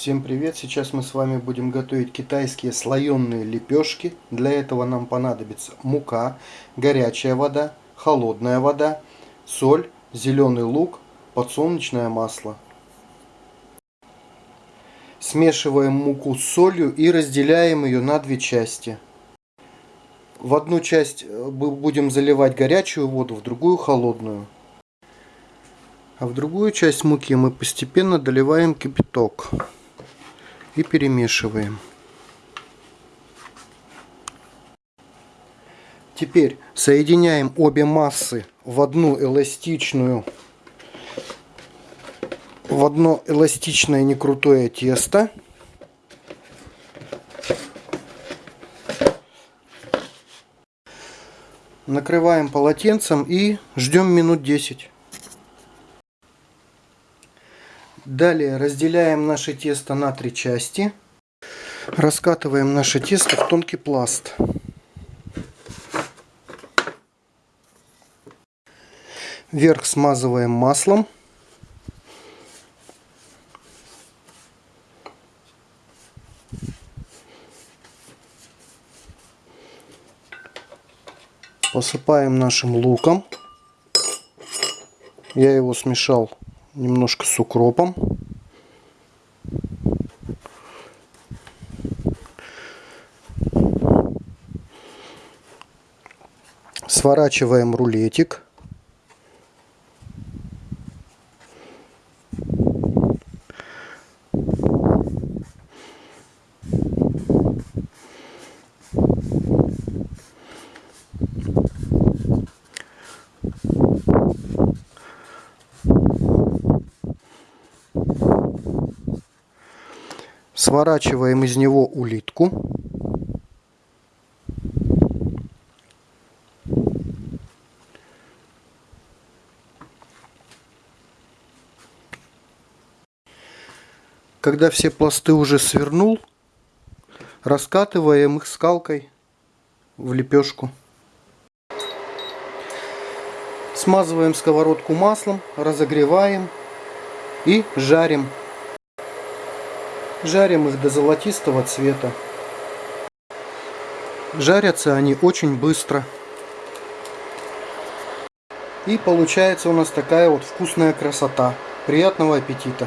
Всем привет! Сейчас мы с вами будем готовить китайские слоеные лепешки. Для этого нам понадобится мука, горячая вода, холодная вода, соль, зеленый лук, подсолнечное масло. Смешиваем муку с солью и разделяем ее на две части. В одну часть э, будем заливать горячую воду, в другую холодную. А в другую часть муки мы постепенно доливаем кипяток и перемешиваем. Теперь соединяем обе массы в одну эластичную в одно эластичное некрутое тесто. Накрываем полотенцем и ждем минут 10. Далее разделяем наше тесто на три части. Раскатываем наше тесто в тонкий пласт. Верх смазываем маслом. Посыпаем нашим луком. Я его смешал немножко с укропом. Сворачиваем рулетик. Сворачиваем из него улитку. Когда все пласты уже свернул, раскатываем их скалкой в лепешку. Смазываем сковородку маслом, разогреваем и жарим Жарим их до золотистого цвета. Жарятся они очень быстро. И получается у нас такая вот вкусная красота. Приятного аппетита!